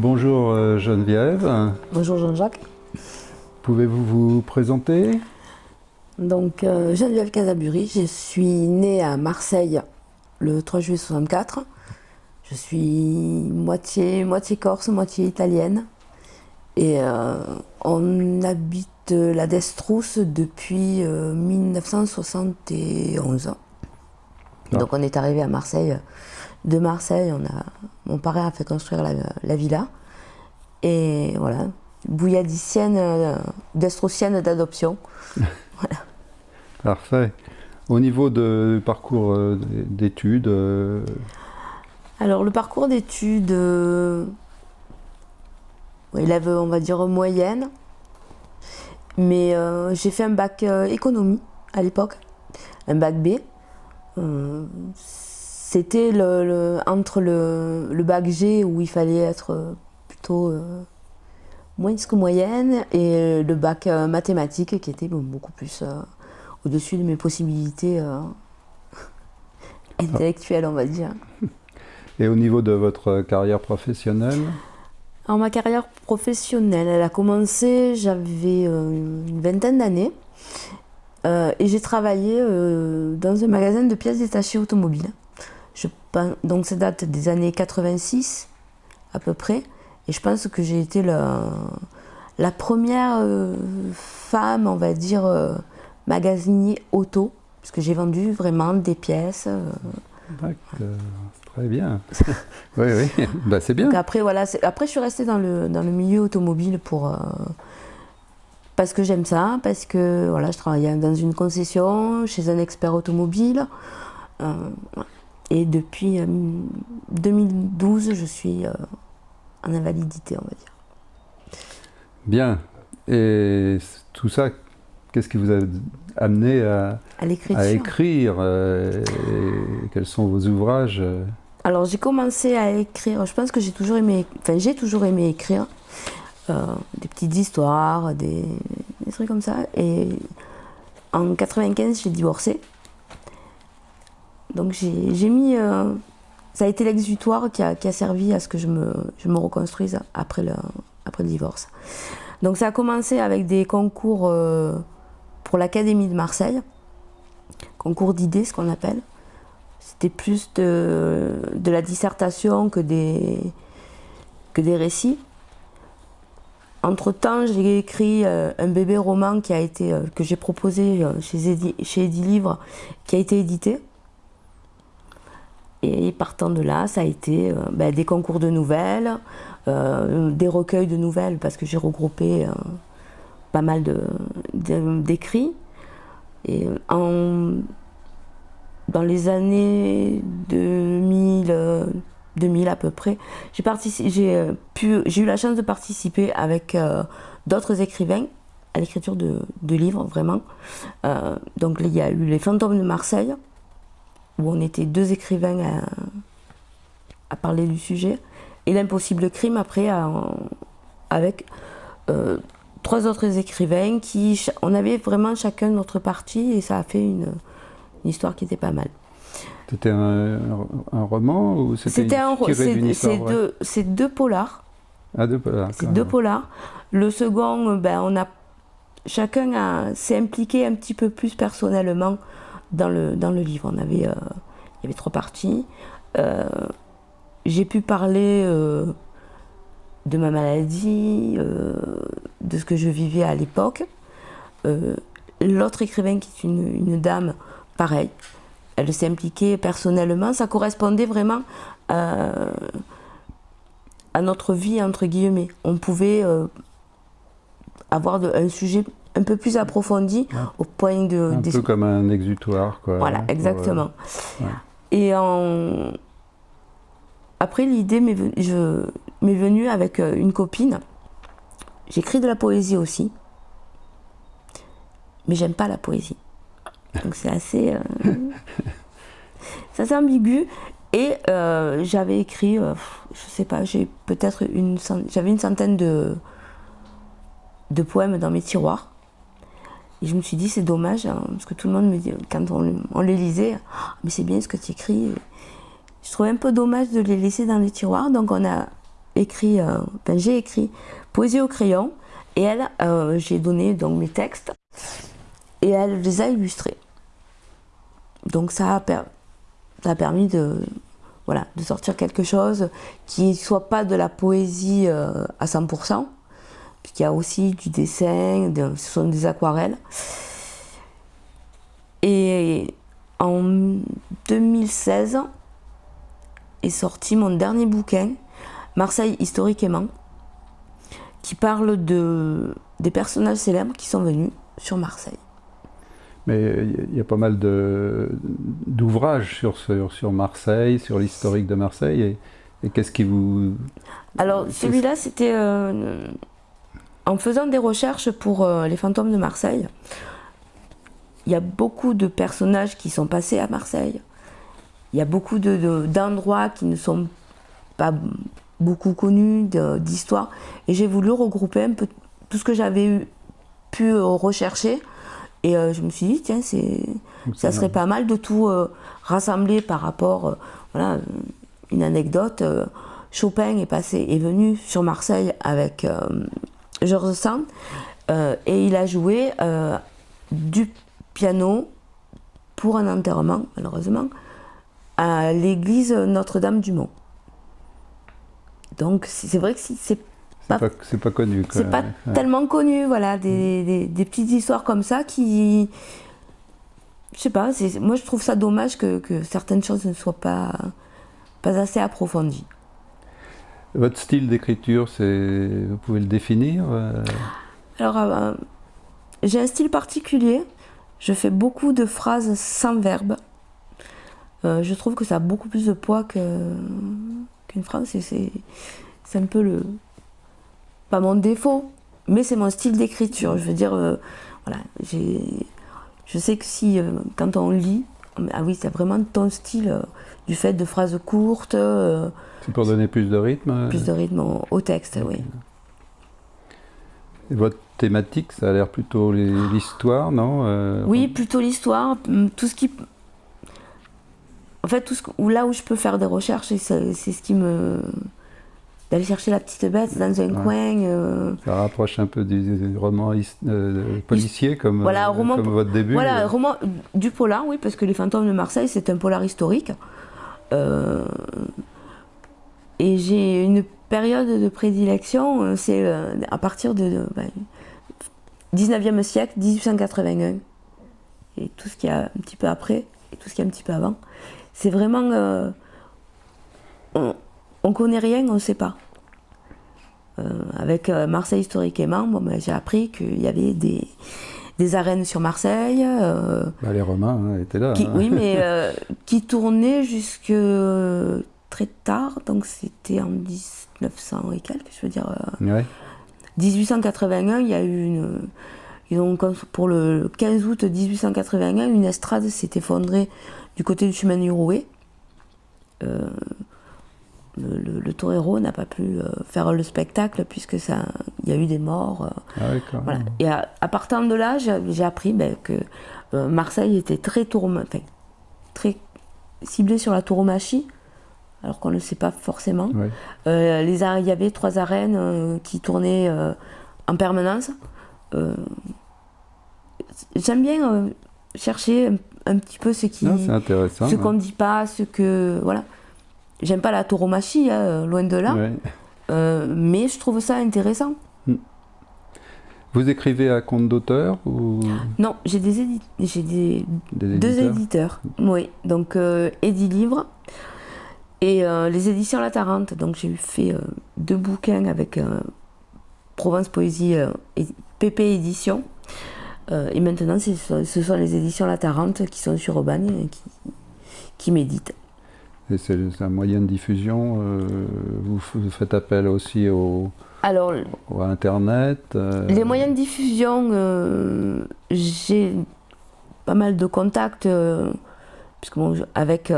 Bonjour euh, Geneviève. Bonjour Jean-Jacques. Pouvez-vous vous présenter? Donc euh, Geneviève Casaburi, je suis née à Marseille le 3 juillet 64. Je suis moitié, moitié corse, moitié italienne. Et euh, on habite la Destrousse depuis 1971. Donc on est arrivé à Marseille. De Marseille, on a, mon parrain a fait construire la, villa. Et voilà, bouilladicienne, euh, destroussienne d'adoption. voilà. Parfait. Au niveau du parcours euh, d'études euh, Alors le parcours d'études, élève on va dire moyenne, mais j'ai fait un bac économie à l'époque, un bac B. C'était le, entre le, bac G où il fallait être plutôt moins que moyenne et le bac mathématique qui était beaucoup plus au-dessus de mes possibilités euh, intellectuelles, on va dire. Et au niveau de votre carrière professionnelle? Alors ma carrière professionnelle, elle a commencé, j'avais euh, une vingtaine d'années. Euh, et j'ai travaillé dans un magasin de pièces détachées automobiles. Je, donc ça date des années 86 à peu près. Et je pense que j'ai été la, la première femme, on va dire, magasinier auto, parce que j'ai vendu vraiment des pièces. Euh, D'accord, très bien. oui, oui, bah, c'est bien. après, voilà, après, je suis restée dans le, dans le milieu automobile pour, euh, parce que j'aime ça, parce que voilà, je travaillais dans une concession, chez un expert automobile. Euh, et depuis 2012, je suis en invalidité, on va dire. Bien. Et tout ça, Qu'est-ce qui vous a amené à, à, écrire euh, Quels sont vos ouvrages euh? Alors j'ai commencé à écrire, je pense que j'ai toujours aimé, enfin j'ai toujours aimé écrire euh, des petites histoires, des, trucs comme ça. Et en 95 j'ai divorcé. Donc j'ai mis, ça a été l'exutoire qui a, qui a, servi à ce que je me, je me reconstruise après le, après le divorce. Donc ça a commencé avec des concours pour l'Académie de Marseille, concours d'idées, ce qu'on appelle. C'était plus de, de, la dissertation que des, que des récits. Entre-temps, j'ai écrit euh, un bébé roman qui a été, euh, que j'ai proposé euh, chez, Edi, chez qui a été édité. Et partant de là, ça a été ben, des concours de nouvelles, des recueils de nouvelles, parce que j'ai regroupé pas mal d'écrits. Et en, dans les années 2000, 2000 à peu près, j'ai euh, eu la chance de participer avec euh, d'autres écrivains à l'écriture de, de, livres, vraiment. Euh, donc il y a eu Les Fantômes de Marseille, où on était deux écrivains à, à parler du sujet, et L'Impossible Crime, après, avec trois autres écrivains qui, on avait vraiment chacun notre partie et ça a fait une, histoire qui était pas mal. C'était un, roman ou c'était un C'est deux, polars. Ah, deux polars. C'est deux polars. Le second, ben, on a chacun s'est impliqué un petit peu plus personnellement dans le, dans le livre. On avait, euh, il y avait trois parties. Euh, j'ai pu parler euh, de ma maladie, de ce que je vivais à l'époque. L'autre écrivain, qui est une, dame, pareil, elle s'est impliquée personnellement. Ça correspondait vraiment à, notre vie, entre guillemets. On pouvait avoir un sujet un peu plus approfondi au point de... Un peu comme un exutoire, quoi. Voilà, exactement. Et en... après, l'idée m'est venue avec une copine J'écris de la poésie aussi, mais j'aime pas la poésie. Donc c'est assez, euh, ambigu. Et euh, j'avais écrit, euh, je sais pas, j'ai peut-être une, j'avais une centaine de, de poèmes dans mes tiroirs. Et je me suis dit, c'est dommage, hein, parce que tout le monde me dit, quand on, les lisait, ah, mais c'est bien ce que tu écris. Je trouvais un peu dommage de les laisser dans les tiroirs, donc on a écrit, enfin j'ai écrit Poésie au crayon, et elle, j'ai donné donc mes textes, et elle les a illustrés. Donc ça a, permis de, voilà, de sortir quelque chose qui ne soit pas de la poésie à 100%, puisqu'il y a aussi du dessin, ce sont des aquarelles. Et en 2016 est sorti mon dernier bouquin, Marseille historiquement, qui parle de, des personnages célèbres qui sont venus sur Marseille. Mais il y a pas mal d'ouvrages sur, sur, sur, Marseille, sur l'historique de Marseille. Et, et qu'est-ce qui vous... Alors celui-là, c'était euh, en faisant des recherches pour euh, les fantômes de Marseille il y a beaucoup de personnages qui sont passés à Marseille. Il y a beaucoup d'endroits qui ne sont pas beaucoup connus, d'histoires. Et j'ai voulu regrouper un peu tout ce que j'avais pu euh, rechercher. Et euh, je me suis dit, tiens, ça serait pas mal de tout euh, rassembler par rapport, voilà, une anecdote. Chopin est passé, est venu sur Marseille avec Georges Sand et il a joué du piano pour un enterrement, malheureusement, à l'église Notre-Dame-du-Mont. Donc c'est vrai que c'est pas, c'est pas connu. C'est pas tellement connu, voilà, des, des, petites histoires comme ça qui, je sais pas, moi je trouve ça dommage que, que, certaines choses ne soient pas, pas assez approfondies. Votre style d'écriture, vous pouvez le définir euh? Alors, euh, j'ai un style particulier. Je fais beaucoup de phrases sans verbe. Euh, je trouve que ça a beaucoup plus de poids qu'une phrase. C'est un peu le. Pas mon défaut, mais c'est mon style d'écriture. Je veux dire, voilà, je sais que si, quand on lit, ah oui, c'est vraiment ton style du fait de phrases courtes. c'est pour donner plus de rythme Plus de rythme au, texte, oui. Et votre thématique, ça a l'air plutôt l'histoire, non euh, Oui, plutôt l'histoire. Hum, tout ce qui. En fait, tout ce, là où je peux faire des recherches, c'est ce qui me. D'aller chercher la petite bête dans un coin. Euh. Ça rapproche un peu du, roman euh, policier comme, voilà, roman, comme votre début. Voilà, roman du polar, oui, parce que Les Fantômes de Marseille, c'est un polar historique. et j'ai une période de prédilection, c'est à partir de, ben, 19e siècle, 1881, et tout ce qu'il y a un petit peu après, et tout ce qu'il y a un petit peu avant. C'est vraiment. Euh, on, on connaît rien, on ne sait pas. Euh, avec euh, Marseille historiquement, bon, ben, j'ai appris qu'il y avait des, des, arènes sur Marseille. Bah, les Romains hein, étaient là. Qui, hein. Oui, mais qui tournaient jusque très tard, donc c'était en 1900 et quelques, je veux dire. Ouais. 1881, il y a eu une. pour le 15 août 1881, une estrade s'est effondrée du côté du chemin du Rouet. Euh, le, le, torero n'a pas pu euh, faire le spectacle puisque ça, il y a eu des morts. Euh, ah Et à, partir de là, j'ai appris ben, que Marseille était très, très ciblé sur la tauromachie alors qu'on ne le sait pas forcément. Euh, les, il y avait trois arènes euh, qui tournaient euh, en permanence. J'aime bien chercher un, petit peu ce qui, ce qu'on ne dit pas, ce que voilà. J'aime pas la tauromachie, hein, loin de là, mais je trouve ça intéressant. Hmm. Vous écrivez à compte d'auteur ou... Non, j'ai des, des, deux éditeurs. Oui, donc Eddie Livre et euh, les éditions La Tarente, donc j'ai fait euh, deux bouquins avec euh, Provence Poésie et PP Édition. et maintenant, ce sont les éditions La Tarente qui sont sur Aubagne et qui, qui m'éditent. Et c'est un moyen de diffusion vous, faites appel aussi au, Alors, au Internet Les moyens de diffusion, j'ai pas mal de contacts, puisque bon, avec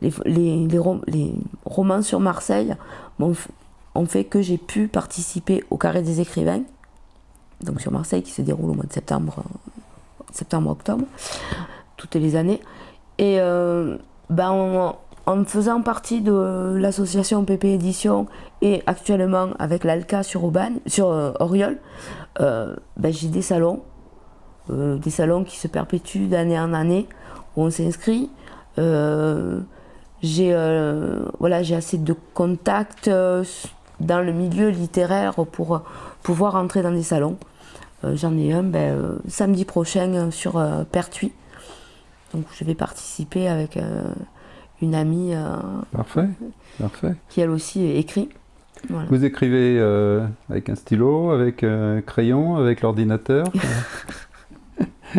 les, les, les, romans sur Marseille ont fait que j'ai pu participer au Carré des écrivains, donc sur Marseille, qui se déroule au mois de septembre, septembre-octobre, toutes les années. Et euh, ben en faisant partie de l'association PP Édition et actuellement avec l'ALCA sur, Aubagne, sur euh, Oriol, euh, ben, j'ai des salons, euh, des salons qui se perpétuent d'année en année, où on s'inscrit. j'ai voilà, assez de contacts dans le milieu littéraire pour pouvoir entrer dans des salons. J'en ai un ben, samedi prochain sur Pertuis. Donc je vais participer avec une amie euh, parfait, parfait. qui elle aussi écrit. Vous écrivez euh, avec un stylo, avec un crayon, avec l'ordinateur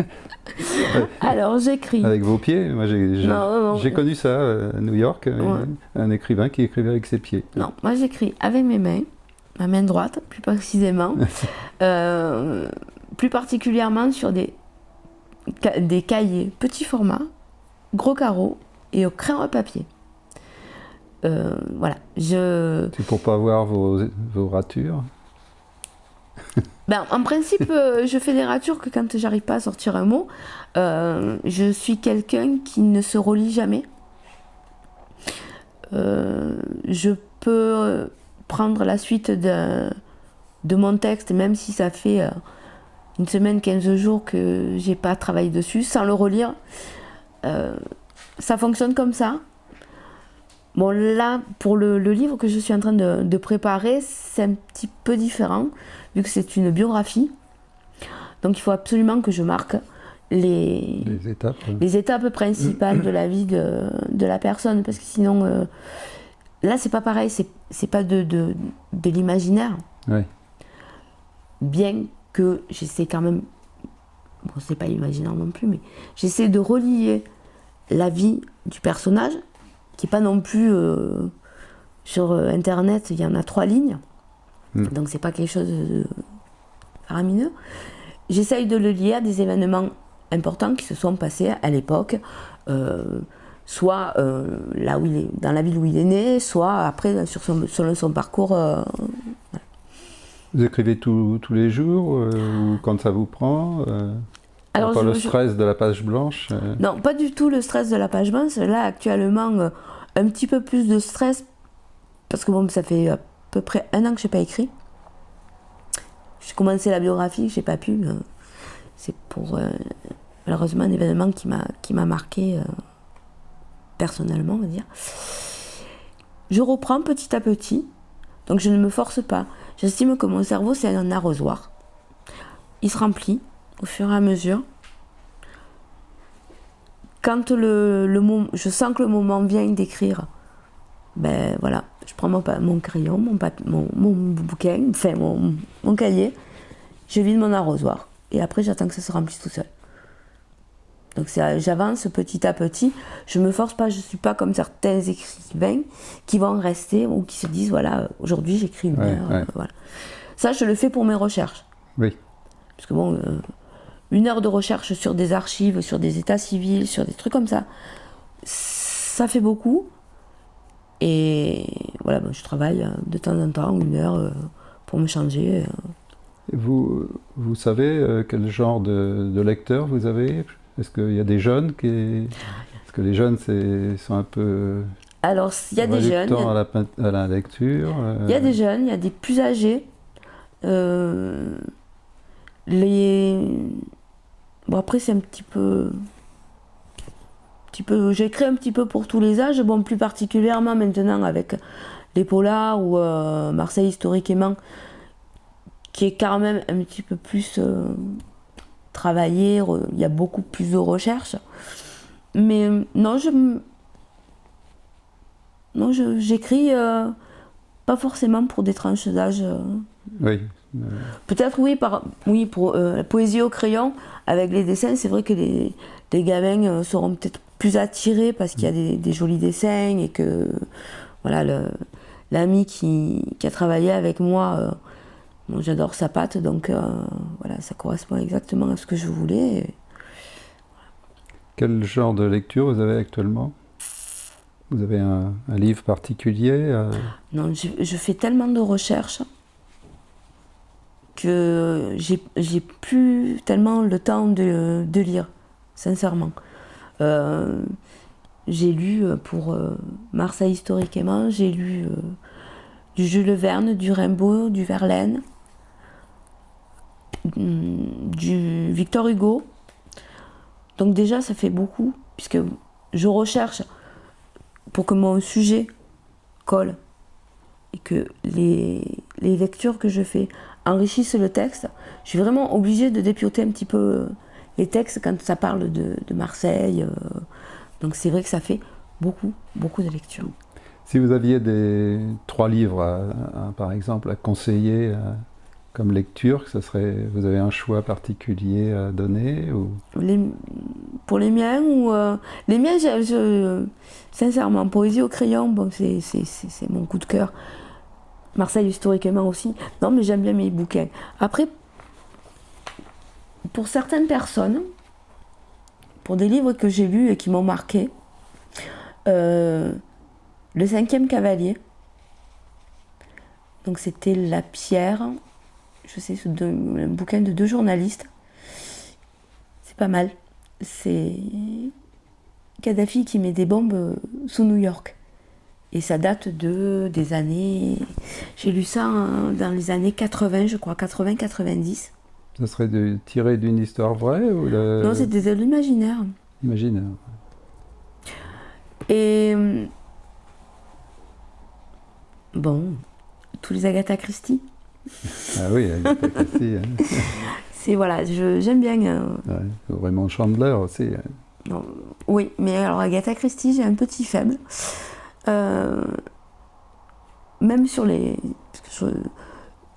Alors j'écris. Avec vos pieds Moi j'ai connu ça euh, à New York, un écrivain qui écrivait avec ses pieds. Non, moi j'écris avec mes mains, ma main droite plus précisément, plus particulièrement sur des, des cahiers petit format, gros carreaux et au crayon à papier. Euh, voilà, je... C'est pour pas voir vos, vos ratures ben, En principe, euh, je fais des ratures que quand j'arrive pas à sortir un mot. Euh, je suis quelqu'un qui ne se relie jamais. je peux prendre la suite de, de mon texte, même si ça fait une semaine, 15 jours que j'ai pas travaillé dessus, sans le relire ça fonctionne comme ça. Bon, là, pour le, livre que je suis en train de, préparer, c'est un petit peu différent, vu que c'est une biographie. Donc, il faut absolument que je marque les, étapes, les étapes principales de la vie de, la personne, parce que sinon, euh, là, c'est pas pareil, c'est pas de, de, l'imaginaire. Bien que j'essaie quand même, bon, c'est pas l'imaginaire non plus, mais j'essaie de relier la vie du personnage, qui n'est pas non plus euh, sur euh, internet, il y en a trois lignes, donc hmm. donc c'est pas quelque chose de faramineux. J'essaye de le lier à des événements importants qui se sont passés à l'époque, euh, soit là où il est, dans la ville où il est né, soit après sur son, son parcours. Vous écrivez tous les jours ou quand ça vous prend alors, pas le stress de la page blanche euh. Non, pas du tout le stress de la page blanche. Là, actuellement, euh, un petit peu plus de stress, parce que bon, ça fait à peu près un an que je n'ai pas écrit. J'ai commencé la biographie, j'ai pas pu. Euh, c'est pour, malheureusement, un événement qui m'a marqué personnellement, on va dire. Je reprends petit à petit, donc je ne me force pas. J'estime que mon cerveau, c'est un arrosoir. Il se remplit, au fur et à mesure. Quand le, le je sens que le moment vient d'écrire, ben voilà, je prends mon, mon crayon, mon, mon, mon, bouquin, enfin mon, mon cahier, je vide mon arrosoir. Et après, j'attends que ça se remplisse tout seul. Donc j'avance petit à petit. Je me force pas, je suis pas comme certains écrivains qui vont rester ou qui se disent voilà, aujourd'hui j'écris une heure. Euh, voilà. Ça, je le fais pour mes recherches. Oui. Parce que bon, euh, une heure de recherche sur des archives, sur des états civils, sur des trucs comme ça, ça fait beaucoup. Et voilà, je travaille euh, de temps en temps, une heure, euh, pour me changer. Euh. Vous, vous savez quel genre de, lecteur vous avez? Est-ce qu'il y a des jeunes qui... Est-ce que les jeunes sont un peu... Alors, il y a des jeunes. À la, à la lecture Il y a des jeunes, il y a des plus âgés. les Bon, après, c'est un petit peu. Petit peu J'écris un petit peu pour tous les âges, bon, plus particulièrement maintenant avec les polars ou euh, Marseille historiquement, qui est quand même un petit peu plus euh, travaillé, il y a beaucoup plus de recherches. Mais non, je. Non, j'écris euh, pas forcément pour des tranches d'âge. Oui. Peut-être oui, par, oui, pour la poésie au crayon, avec les dessins, c'est vrai que les, les gamins euh, seront peut-être plus attirés parce qu'il y a des, jolis dessins et que voilà l'ami qui, qui, a travaillé avec moi, euh, j'adore sa patte, donc euh, voilà, ça correspond exactement à ce que je voulais. Quel genre de lecture vous avez actuellement? Vous avez un, livre particulier Non, je, je, fais tellement de recherches que j'ai plus tellement le temps de, lire, sincèrement. Euh, j'ai lu pour Marseille historiquement, j'ai lu du Jules Verne, du Rimbaud, du Verlaine, mm, du Victor Hugo. Donc déjà, ça fait beaucoup, puisque je recherche pour que mon sujet colle et que les, lectures que je fais enrichissent le texte. Je suis vraiment obligée de dépioter un petit peu les textes quand ça parle de, Marseille. Euh. Donc c'est vrai que ça fait beaucoup, beaucoup de lectures. Si vous aviez des trois livres, par exemple, à conseiller euh, comme lecture, ça serait, vous avez un choix particulier à donner ou... Pour les miens ou euh, les miens, je, sincèrement, poésie au crayon, bon, c'est mon coup de cœur. Marseille historiquement aussi. Non, mais j'aime bien mes bouquins. Après, pour certaines personnes, pour des livres que j'ai lus et qui m'ont marqué, euh, le cinquième cavalier. Donc c'était La Pierre. Je sais, un bouquin de deux journalistes. C'est pas mal. C'est Kadhafi qui met des bombes sous New York. Et ça date de des années. J'ai lu ça dans les années 80, je crois, 80-90. Ça serait de, tiré d'une histoire vraie ou Non, c'était de l'imaginaire. Imaginaire. Et Bon, tous les Agatha Christie. Ah oui, Agatha Christie. Hein. C'est voilà, j'aime bien. Euh... vraiment Chandler aussi. Hein. Non, oui, mais alors Agatha Christie, j'ai un petit faible. Euh, même sur les.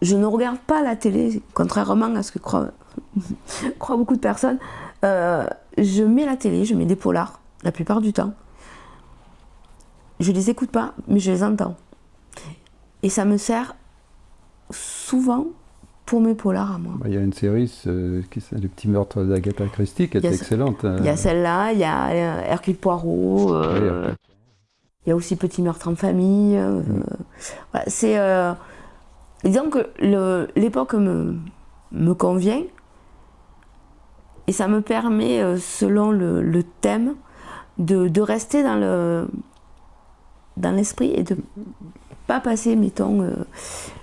Je, ne regarde pas la télé, contrairement à ce que croient, croient beaucoup de personnes. Euh, je mets la télé, je mets des polars, la plupart du temps. Je les écoute pas, mais je les entends. Et ça me sert souvent pour mes polars à moi. Bah, il y a une série, qui c'est Le petit meurtre d'Agatha Christie, qui est excellente. Hein. Il y a celle-là, il y a euh, Hercule Poirot, euh, il y a aussi Petit meurtre en famille. Euh, mm. c'est. disons que l'époque me, me convient et ça me permet, selon le, thème, de, de, rester dans le dans l'esprit et de pas passer, mettons, euh,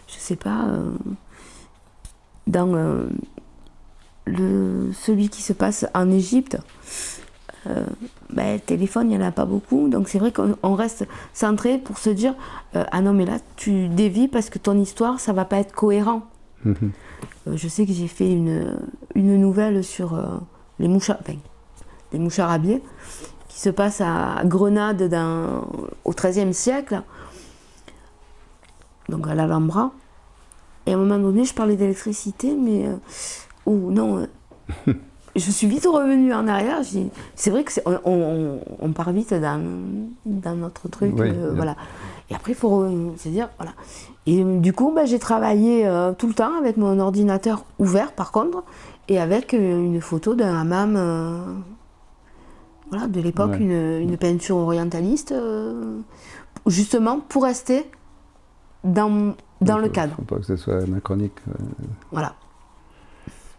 je sais pas, euh, dans euh, le, celui qui se passe en Égypte. Ben, le téléphone, il n'y en a pas beaucoup. Donc c'est vrai qu'on reste centré pour se dire Ah non, mais là, tu dévis parce que ton histoire, ça va pas être cohérent. Mhm. je sais que j'ai fait une, une, nouvelle sur les mouchards, enfin, les moucharabiers qui se passe à Grenade dans, au XIIIe siècle donc à l'Alhambra. Et à un moment donné, je parlais d'électricité, mais euh, oh non, euh, je suis vite revenue en arrière. C'est vrai que on, on, part vite dans, dans notre truc, euh, voilà. Et après, il faut se dire, voilà. Et du coup, bah, j'ai travaillé tout le temps avec mon ordinateur ouvert, par contre, et avec une photo d'un hammam, voilà, de l'époque, une, une, peinture orientaliste, justement pour rester dans, dans le cadre. Faut pas que ce soit anachronique. Euh. Voilà.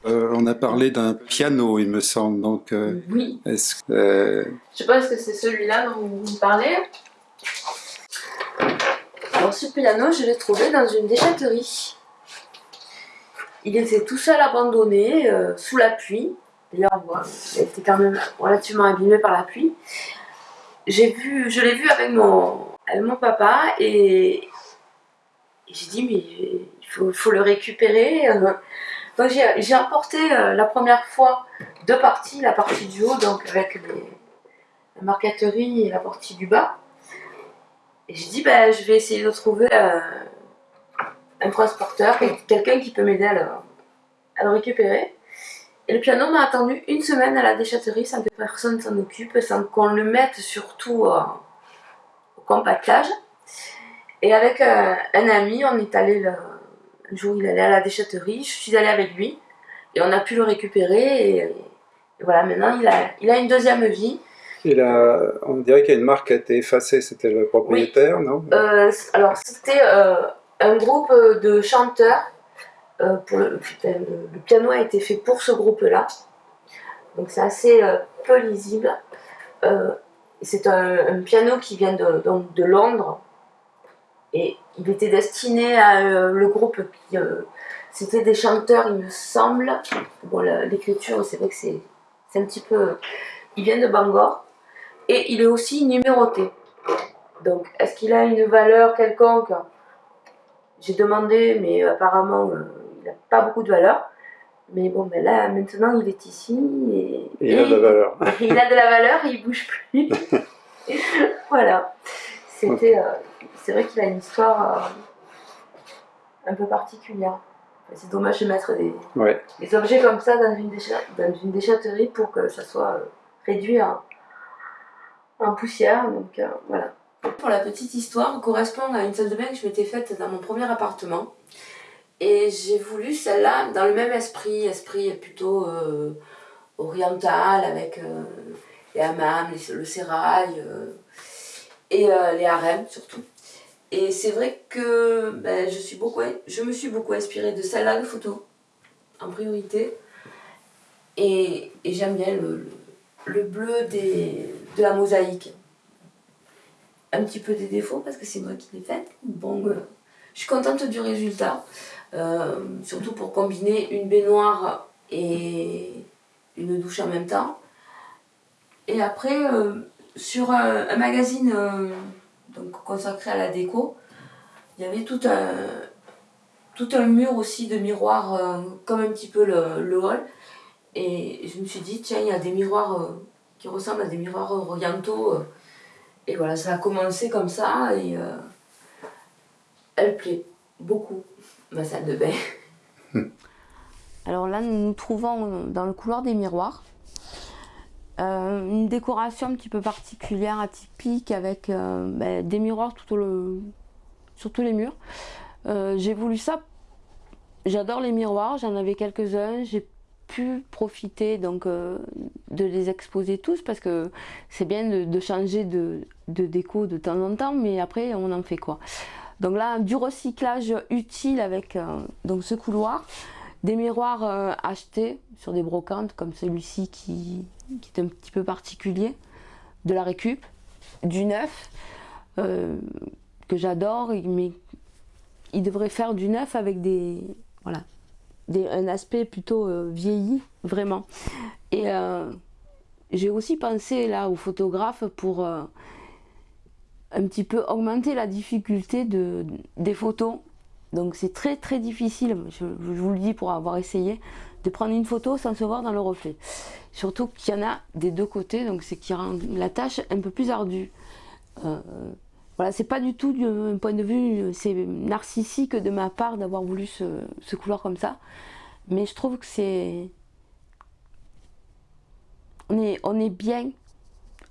Euh, on a parlé d'un piano, il me semble. Donc, euh, oui. Est-ce que, Je sais pas, est-ce que c'est celui-là dont vous parlez? Alors, ce piano, je l'ai trouvé dans une déchetterie. Il était tout seul abandonné, sous la pluie. D'ailleurs, il était quand même relativement abîmé par la pluie. J'ai vu, je l'ai vu avec mon, avec mon papa et j'ai dit, mais il faut, le récupérer. Euh. Donc j'ai emporté euh, la première fois deux parties, la partie du haut, donc avec la marqueterie et la partie du bas. Et j'ai dit, ben, je vais essayer de trouver euh, un transporteur, quelqu'un qui peut m'aider à, le récupérer. Et le piano m'a attendu une semaine à la déchetterie sans que personne s'en occupe, sans qu'on le mette surtout au compactage. Et avec euh, un ami, on est allé, un jour il allait à la déchetterie, je suis allée avec lui, et on a pu le récupérer, et, voilà, maintenant il a, il a une deuxième vie. Il a, on dirait qu'il y a une marque qui a été effacée, c'était le propriétaire, non? Euh, Alors c'était euh, un groupe de chanteurs, pour le, le, piano a été fait pour ce groupe-là, donc c'est assez peu lisible. c'est un, piano qui vient de, donc, de Londres. Et il était destiné à le groupe qui, c'était des chanteurs, il me semble. Bon, l'écriture, c'est vrai que c'est un petit peu... Il vient de Bangor. Et il est aussi numéroté. Donc, est-ce qu'il a une valeur quelconque? J'ai demandé, mais apparemment, euh, il n'a pas beaucoup de valeur. Mais bon, ben là, maintenant, il est ici. Et, il a de la valeur. il a de la valeur et il bouge plus. voilà. C'était... Euh, c'est vrai qu'il a une histoire euh, un peu particulière. C'est dommage de mettre des, des, objets comme ça dans une, dans une, déchetterie pour que ça soit euh, réduit en, poussière. Donc euh, voilà. Pour la petite histoire, correspond à une salle de bain que je m'étais faite dans mon premier appartement. Et j'ai voulu celle-là dans le même esprit, esprit plutôt euh, oriental avec les hammams, le sérail et les harems surtout. Et c'est vrai que ben, je, suis beaucoup, je me suis beaucoup inspirée de celle-là de photo, en priorité. Et, j'aime bien le, bleu des, de la mosaïque. Un petit peu des défauts parce que c'est moi qui l'ai faite. Bon, euh, je suis contente du résultat. Euh, surtout pour combiner une baignoire et une douche en même temps. Et après, euh, sur un magazine donc consacré à la déco. Il y avait tout un, tout un mur aussi de miroirs, euh, comme un petit peu le, hall. Et je me suis dit, tiens, il y a des miroirs euh, qui ressemblent à des miroirs orientaux. Euh. et voilà, ça a commencé comme ça et elle plaît beaucoup, ma salle de bain. Alors là, nous nous trouvons dans le couloir des miroirs. Euh, une décoration un petit peu particulière, atypique, avec euh, ben, des miroirs tout sur tous les murs. Euh, j'ai voulu ça, j'adore les miroirs, j'en avais quelques-uns, j'ai pu profiter donc de les exposer tous parce que c'est bien de, changer de, de, déco de temps en temps, mais après on en fait quoi. Donc là, du recyclage utile avec donc ce couloir des miroirs achetés sur des brocantes comme celui-ci qui, est un petit peu particulier, de la récup, du neuf, euh, que j'adore, mais il devrait faire du neuf avec des, voilà, un aspect plutôt euh, vieilli, vraiment. Et j'ai aussi pensé là au photographe pour un petit peu augmenter la difficulté de, des photos donc c'est très très difficile, je, vous le dis pour avoir essayé, de prendre une photo sans se voir dans le reflet. Surtout qu'il y en a des deux côtés, donc c'est qui rend la tâche un peu plus ardue. Euh, voilà, c'est pas du tout d'un point de vue, c'est narcissique de ma part d'avoir voulu ce, couloir comme ça. Mais je trouve que c'est... On est, on est bien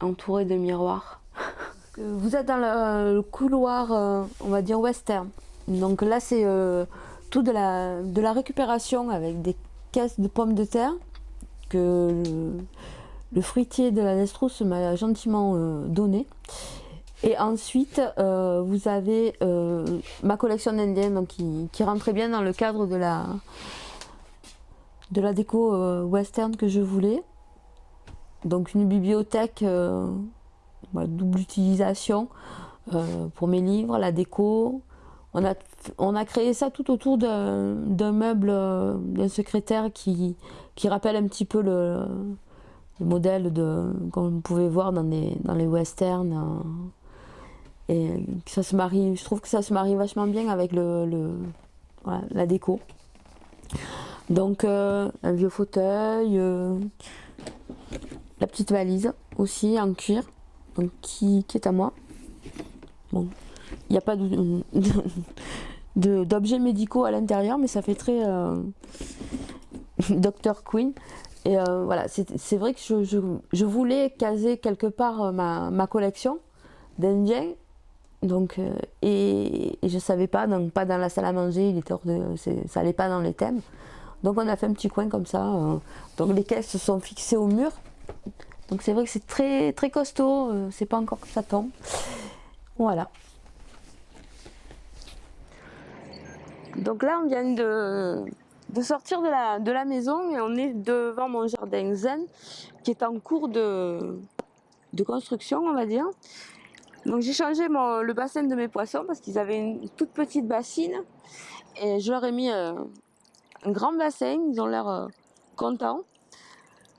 entouré de miroirs. Vous êtes dans le, couloir, euh, on va dire western. Donc là, c'est euh, tout de la récupération avec des caisses de pommes de terre que le, fruitier de la Nestrousse m'a gentiment euh, donné. Et ensuite, euh, vous avez ma collection d'indiens qui, qui rentrait bien dans le cadre de la, de la déco western que je voulais. Donc une bibliothèque double utilisation pour mes livres, la déco, on a, créé ça tout autour d'un meuble, euh, d'un secrétaire qui, rappelle un petit peu le, modèle vous pouvez voir dans les, dans les westerns. Euh, et ça se marie, je trouve que ça se marie vachement bien avec le, la déco. Donc euh, un vieux fauteuil, la petite valise aussi en cuir, donc qui, qui est à moi. Bon, il n'y a pas d'objets médicaux à l'intérieur, mais ça fait très euh, Dr. Queen. Et euh, voilà, c'est vrai que je, voulais caser quelque part euh, ma, collection d'Indiens. Donc, et, je ne savais pas, donc pas dans la salle à manger, il était ça n'allait pas dans les thèmes. Donc on a fait un petit coin comme ça. donc les caisses sont fixées au mur. Donc c'est vrai que c'est très, très costaud, c'est pas encore que ça tombe. Voilà. Donc là, on vient de, sortir de la, maison et on est devant mon jardin zen qui est en cours de, construction, on va dire. Donc j'ai changé le bassin de mes poissons parce qu'ils avaient une toute petite bassine et je leur ai mis euh, un grand bassin, ils ont l'air euh, contents.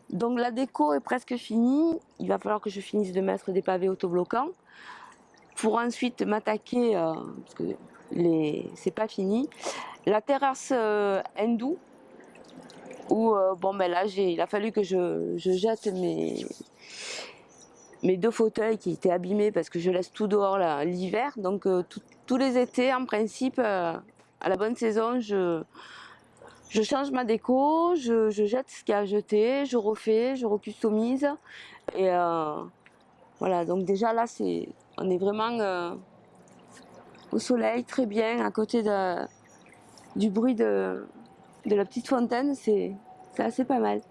Donc la déco est presque finie, il va falloir que je finisse de mettre des pavés autobloquants pour ensuite m'attaquer, euh, c'est pas fini, la terrasse hindoue où bon ben là il a fallu que je jette mes, mes deux fauteuils qui étaient abîmés parce que je laisse tout dehors l'hiver. Donc euh, tous les étés, en principe, euh, à la bonne saison, je, je change ma déco, je, jette ce qu'il y a à jeter, je refais, je recustomise. Et euh, voilà, donc déjà là, c'est, on est vraiment au soleil, très bien, à côté du bruit de, de la petite fontaine, c'est assez pas mal.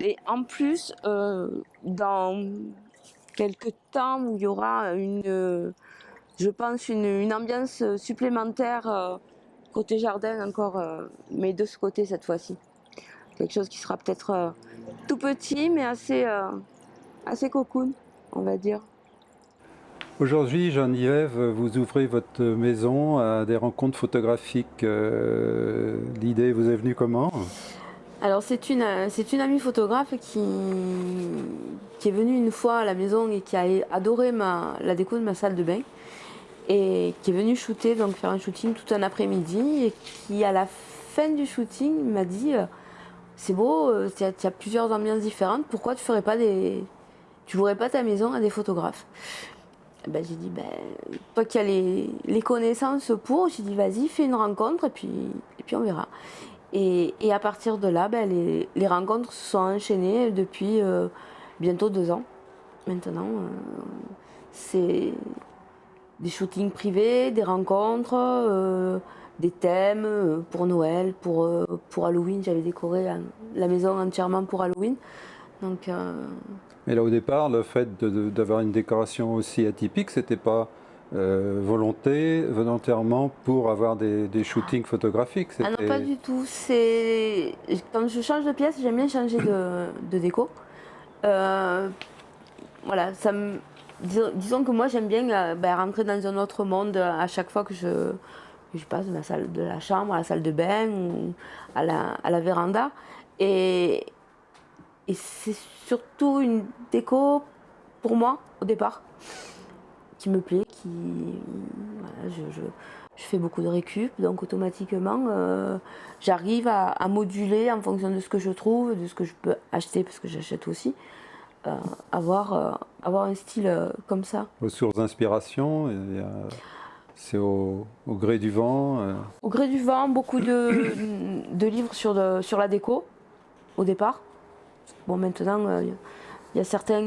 Et en plus, euh, dans quelques temps où il y aura une, je pense, une, ambiance supplémentaire euh, côté jardin encore, euh, mais de ce côté cette fois-ci. Quelque chose qui sera peut-être tout petit, mais assez, assez cocoon, on va dire. Aujourd'hui, Jean-Yves, vous ouvrez votre maison à des rencontres photographiques. L'idée vous est venue comment? Alors c'est une, une amie photographe qui, qui est venue une fois à la maison et qui a adoré ma, la déco de ma salle de bain et qui est venue shooter, donc faire un shooting tout un après-midi et qui à la fin du shooting m'a dit euh, c'est beau, euh, tu as, plusieurs ambiances différentes, pourquoi tu ferais pas des, tu pas ta maison à des photographes? Ben, j'ai dit ben toi qui as les, les connaissances pour, j'ai dit vas-y fais une rencontre et puis, et puis on verra. Et, à partir de là, ben, les, rencontres se sont enchaînées depuis euh, bientôt deux ans. Maintenant, euh, c'est des shootings privés, des rencontres, euh, des thèmes pour Noël, pour, pour Halloween. J'avais décoré la maison entièrement pour Halloween. Donc, Mais là, au départ, le fait d'avoir une décoration aussi atypique, c'était pas euh, volonté, volontairement pour avoir des, shootings photographiques Ah non, pas du tout. C'est Quand je change de pièce, j'aime bien changer de, déco. Euh, voilà, ça me... disons que moi j'aime bien euh, ben, rentrer dans un autre monde à chaque fois que je, je passe de la salle de la chambre à la salle de bain ou à la, à la véranda. Et, et c'est surtout une déco pour moi au départ qui me plaît, qui je, fais beaucoup de récup, donc automatiquement euh, j'arrive à, moduler en fonction de ce que je trouve, de ce que je peux acheter parce que j'achète aussi, euh, avoir, euh, avoir un style comme ça. Aux sources d'inspiration, c'est au, gré du vent. Au gré du vent, beaucoup de, de livres sur, de, sur la déco au départ. Bon maintenant il y a certains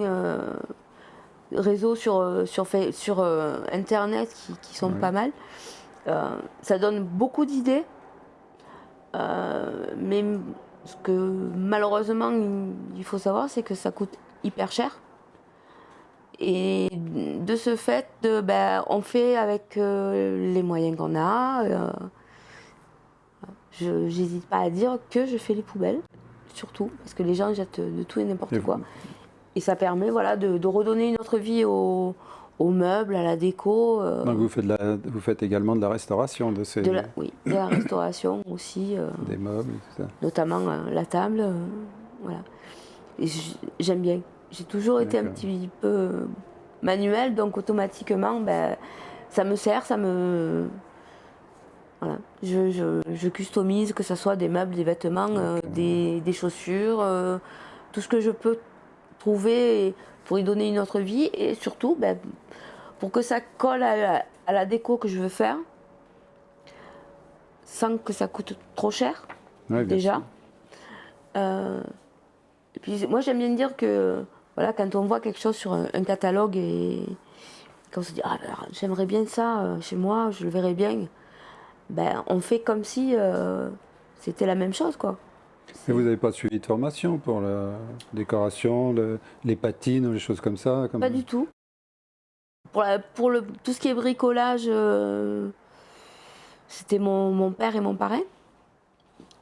réseaux sur, euh, sur, sur euh, Internet qui, sont pas mal. Euh, ça donne beaucoup d'idées, mais ce que malheureusement il faut savoir, c'est que ça coûte hyper cher. Et de ce fait, ben, on fait avec les moyens qu'on a. je n'hésite pas à dire que je fais les poubelles, surtout, parce que les gens jettent de tout et n'importe quoi. Et ça permet voilà, de, redonner une autre vie aux, meubles, à la déco. Euh. Donc vous faites, la, vous faites également de la restauration de ces... oui, de la restauration aussi. Euh, Des meubles, tout ça. Notamment euh, la table, voilà. J'aime bien. J'ai toujours été un petit peu manuel, donc automatiquement, ben, ça me sert, ça me... Voilà. Je, je, je customise, que ce soit des meubles, des vêtements, des, des, chaussures, tout ce que je peux trouver pour y donner une autre vie et surtout ben, pour que ça colle à la, déco que je veux faire sans que ça coûte trop cher déjà. Euh, et puis moi j'aime bien dire que voilà quand on voit quelque chose sur un, catalogue et quand on se dit ah ben, j'aimerais bien ça euh, chez moi, je le verrais bien, ben on fait comme si euh, c'était la même chose quoi. Et vous n'avez pas suivi de formation pour la décoration, les patines les choses comme ça Pas du tout. Pour, pour le, tout ce qui est bricolage, euh, c'était mon, mon, père et mon parrain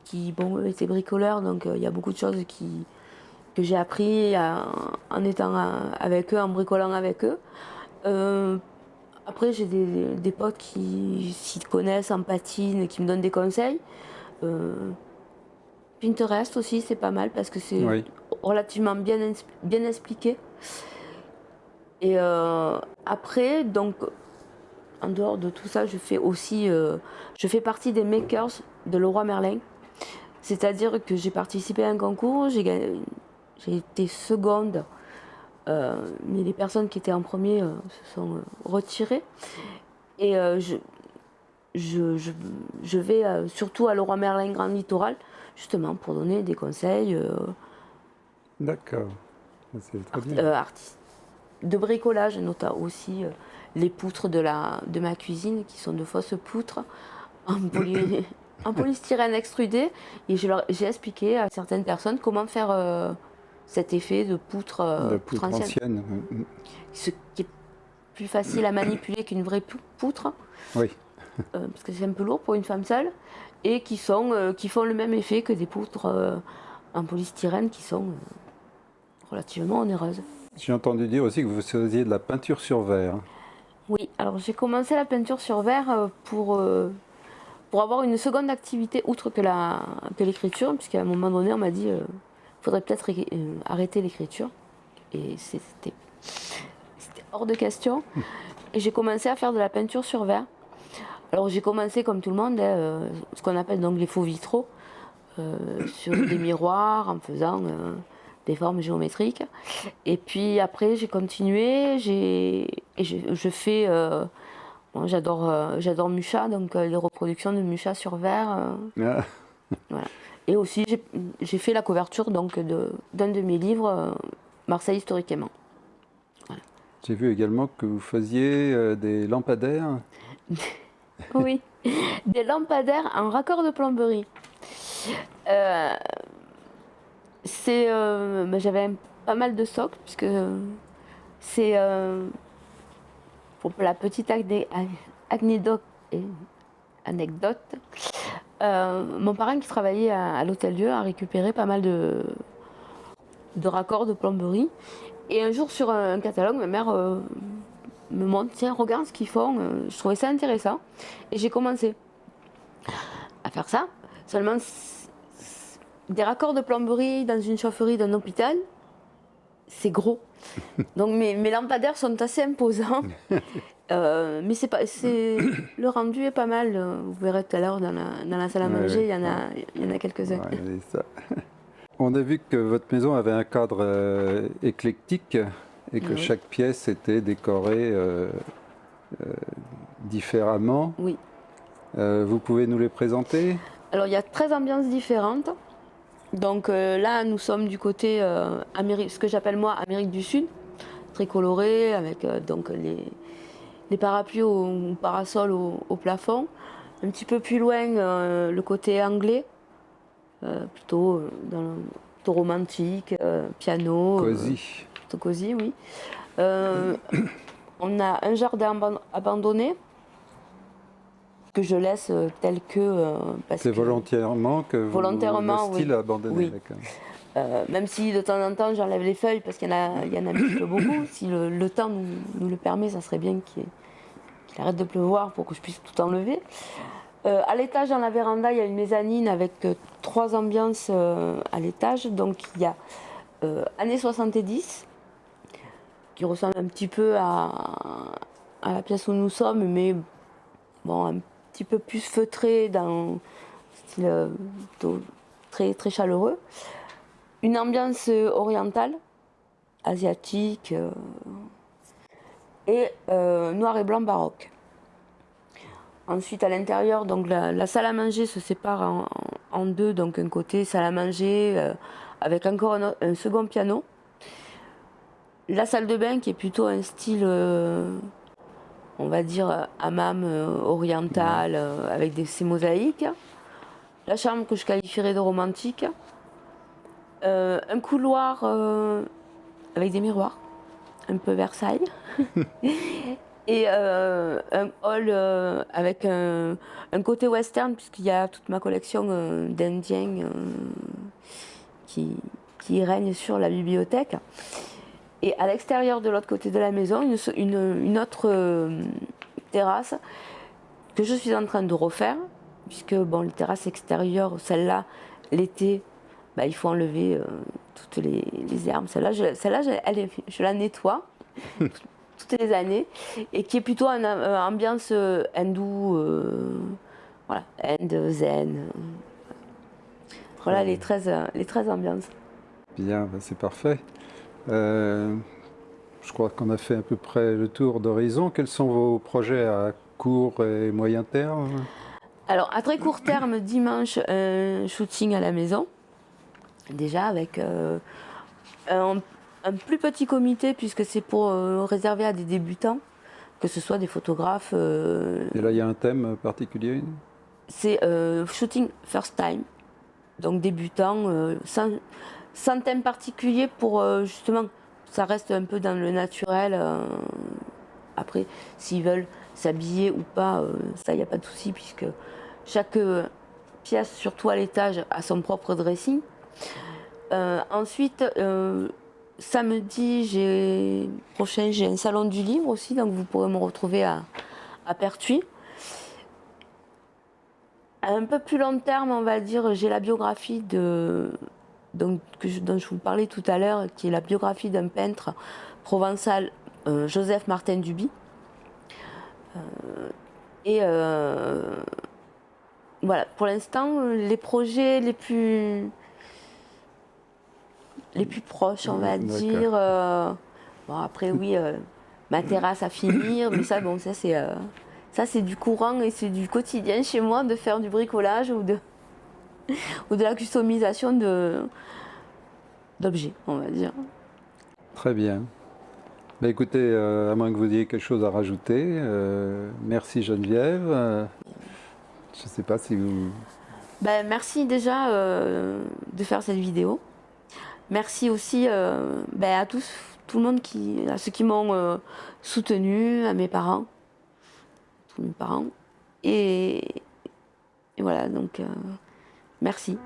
qui bon, étaient bricoleurs, donc euh, il y a beaucoup de choses qui, que j'ai appris en étant avec eux, en bricolant avec eux. Après, j'ai des, potes qui s'y connaissent en patine, qui me donnent des conseils. Pinterest aussi, c'est pas mal parce que c'est relativement bien, bien expliqué. Et après, donc, en dehors de tout ça, je fais aussi, euh, je fais partie des makers de Leroy Merlin. C'est-à-dire que j'ai participé à un concours, j'ai été seconde, euh, mais les personnes qui étaient en premier euh, se sont retirées. Et je, je, vais surtout à Leroy Merlin Grand Littoral, justement pour donner des conseils. D'accord, c'est très bien. artiste de bricolage, notamment aussi les poutres de, la, de ma cuisine qui sont de fausses poutres en, polystyrène extrudé. Et j'ai expliqué à certaines personnes comment faire euh, cet effet de poutre, euh, ancienne. Ce qui est plus facile à manipuler qu'une vraie poutre. Oui. Euh, parce que c'est un peu lourd pour une femme seule. Et qui, sont, qui font le même effet que des poutres en polystyrène qui sont relativement onéreuses. J'ai entendu dire aussi que vous faisiez de la peinture sur verre. Oui, alors j'ai commencé la peinture sur verre euh, pour, euh, pour avoir une seconde activité outre que l'écriture, que puisqu'à un moment donné on m'a dit euh, faudrait peut-être arrêter l'écriture. Et c'était hors de question. Et j'ai commencé à faire de la peinture sur verre. Alors j'ai commencé comme tout le monde, hein, ce qu'on appelle donc les faux vitraux, sur des miroirs en faisant des formes géométriques. Et puis après, j'ai continué, j'ai, je, fais, euh, j'adore, euh, j'adore Mucha, donc euh, les reproductions de Mucha sur verre. Ah. voilà. Et aussi, j'ai fait la couverture donc de, d'un de mes livres, Marseille historiquement. J'ai vu également que vous faisiez des lampadaires. oui, des lampadaires en raccord de plomberie c'est euh, bah, j'avais pas mal de socles puisque c'est euh, pour la petite anecdote euh, mon parrain qui travaillait à, l'hôtel Dieu a récupéré pas mal de, de raccords de plomberie et un jour sur un, catalogue ma mère me montre tiens regarde ce qu'ils font je trouvais ça intéressant et j'ai commencé à faire ça seulement des raccords de plomberie dans une chaufferie d'un hôpital, c'est gros. Donc mes, mes, lampadaires sont assez imposants. Euh, mais c'est pas, c'est, le rendu est pas mal. Vous verrez tout à l'heure dans la, dans la salle à manger, il y en a, il y en a quelques-uns. On a vu que votre maison avait un cadre euh, éclectique et que chaque pièce était décorée euh, différemment. Oui. vous pouvez nous les présenter? Alors il y a 13 ambiances différentes. Donc là, nous sommes du côté Amérique, ce que j'appelle moi Amérique du Sud, très coloré, avec donc les, les, parapluies ou parasols au, plafond. Un petit peu plus loin, le côté anglais, plutôt, dans, romantique, piano. Cosy. plutôt cosy, oui. on a un jardin abandonné que je laisse euh, tel que. Euh, c'est volontairement que vous volontairement, le style oui. abandonné. Euh, même si de temps en temps j'enlève les feuilles parce qu'il y, en a, y en a un petit peu beaucoup, si le, temps nous, le permet, ça serait bien qu'il arrête de pleuvoir pour que je puisse tout enlever. à l'étage, dans la véranda, il y a une mezzanine avec trois ambiances à l'étage. Donc il y a années 70, qui ressemble un petit peu à, la pièce où nous sommes, mais bon, un petit peu plus feutré, dans style euh, très, très chaleureux. Une ambiance orientale, asiatique, euh, et euh, noir et blanc baroque. Ensuite, à l'intérieur, donc la, salle à manger se sépare en, deux, donc un côté salle à manger avec encore un, second piano. La salle de bain qui est plutôt un style on va dire, euh, hammam euh, oriental euh, avec des, ces mosaïques. La chambre que je qualifierais de romantique. un couloir avec des miroirs, un peu Versailles. et un hall avec un, côté western puisqu'il y a toute ma collection d'indiens qui, qui règne sur la bibliothèque. Et à l'extérieur de l'autre côté de la maison, une, autre euh, terrasse que je suis en train de refaire, puisque bon, les terrasses extérieures, celle-là, l'été, bah, il faut enlever euh, toutes les, herbes. Celle-là, je, celle je, je la nettoie toutes les années, et qui est plutôt une ambiance euh, hindoue, voilà, Inde, zen. Voilà les 13, les 13 ambiances. Bien, bah, c'est parfait. Euh, je crois qu'on a fait à peu près le tour d'horizon. Quels sont vos projets à court et moyen terme? Alors, à très court terme, dimanche, un shooting à la maison. Déjà avec euh, un, plus petit comité, puisque c'est pour euh, réserver à des débutants, que ce soit des photographes. et là, il y a un thème particulier C'est shooting first time. Donc débutant, sans, sans thème particulier pour euh, justement, ça reste un peu dans le naturel. Euh, après, s'ils veulent s'habiller ou pas, euh, ça, il n'y a pas de souci puisque chaque pièce, surtout à l'étage, a son propre dressing. Ensuite, samedi j'ai prochain, j'ai un salon du livre aussi, donc vous pourrez me retrouver à, à Pertuis. À un peu plus long terme, on va dire, j'ai la biographie de donc, dont je vous parlais tout à l'heure, qui est la biographie d'un peintre provençal, euh, Joseph Martin Duby. Euh, et euh, voilà, pour l'instant, les projets les plus les plus proches, on va dire. bon, après, oui, ma terrasse à finir, mais ça, bon, ça c'est ça c'est du courant et c'est du quotidien chez moi de faire du bricolage ou de ou de la customisation d'objets, on va dire. Très bien. Bah, écoutez, euh, à moins que vous ayez quelque chose à rajouter, euh, merci Geneviève. Euh, je ne sais pas si vous... Ben, merci déjà de faire cette vidéo. Merci aussi ben, à tous, tout le monde qui, à ceux qui m'ont soutenu, à mes parents, tous mes parents. Et, et voilà, donc Merci.